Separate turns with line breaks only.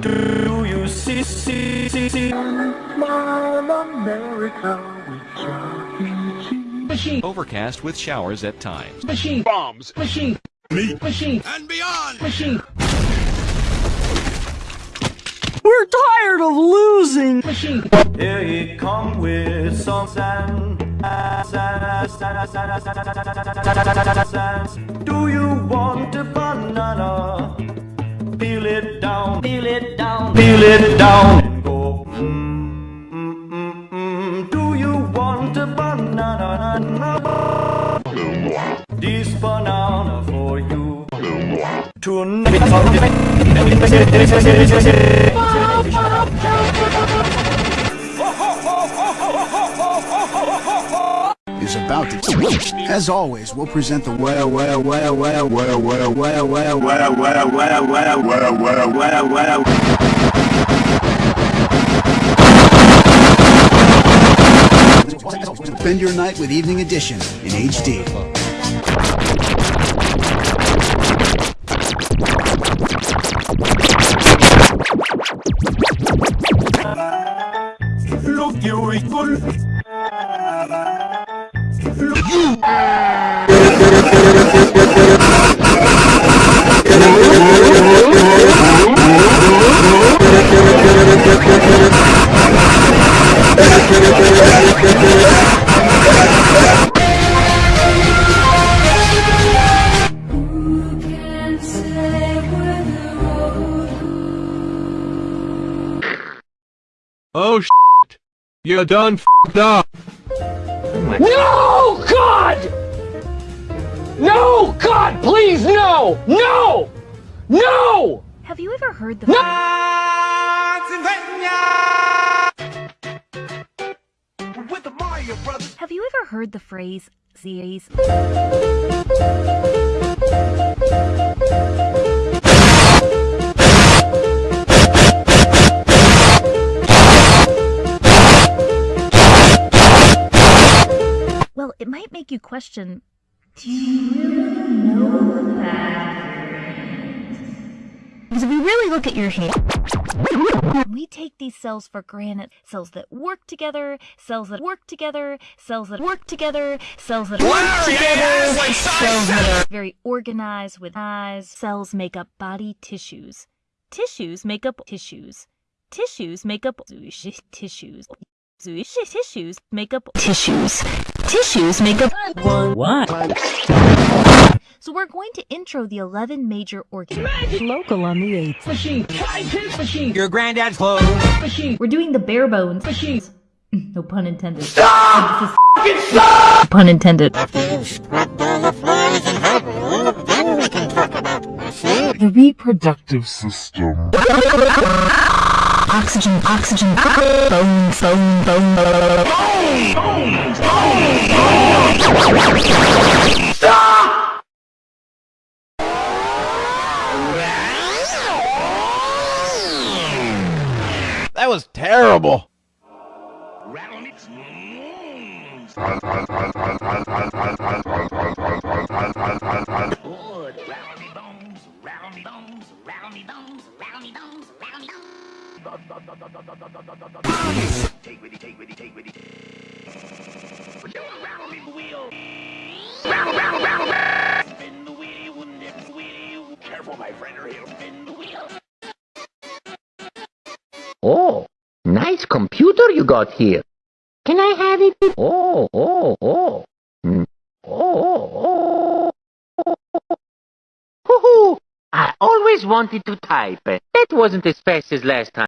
Do you see, see, see, see? Smile America with Chuck E.
Machine.
Overcast with showers at times.
Machine. Bombs. Machine. Meat. Machine.
And beyond!
Machine.
We're tired of losing!
Machine.
Here he come with some sand. Peel it down, and go. Mm, mm, mm, mm. Do you want a banana? This banana for you.
Is about to. As always, we'll present the well, well, well, well, well, well, well, well, well, well, well, well, well, well, well, well. Spend your night with Evening Edition in HD.
Look, you equal.
Oh shit! You're done f***ed up!
No! God! No! God, please, no! No! No!
Have you ever heard the
With the Mario Brothers!
Have you ever heard the phrase Z's? Well, it might make you question Do you really know Because if you really look at your hand, we take these cells for granted. Cells that work together, cells that work together, cells that work together, cells that work together, cells that are very organized with eyes. Cells make up body tissues. Tissues make up tissues. Tissues make up tissues. Tissues make up tissues. Tissues make up one.
What?
So we're going to intro the 11 major organs.
Local on the 8th.
Machine. Scientist machine.
Your granddad's clothes!
Machine.
We're doing the bare bones.
Machine.
No pun intended. Stop! stop! Pun intended.
The reproductive system.
Oxygen, oxygen, bone, bone, bone, bone.
That was terrible. Take with take with take with.
But you me, Oh, nice computer you got here. Can I have it? Oh, oh, oh. Hmm. Oh, oh, oh. Hoo-hoo. I always wanted to type. That wasn't as fast as last time.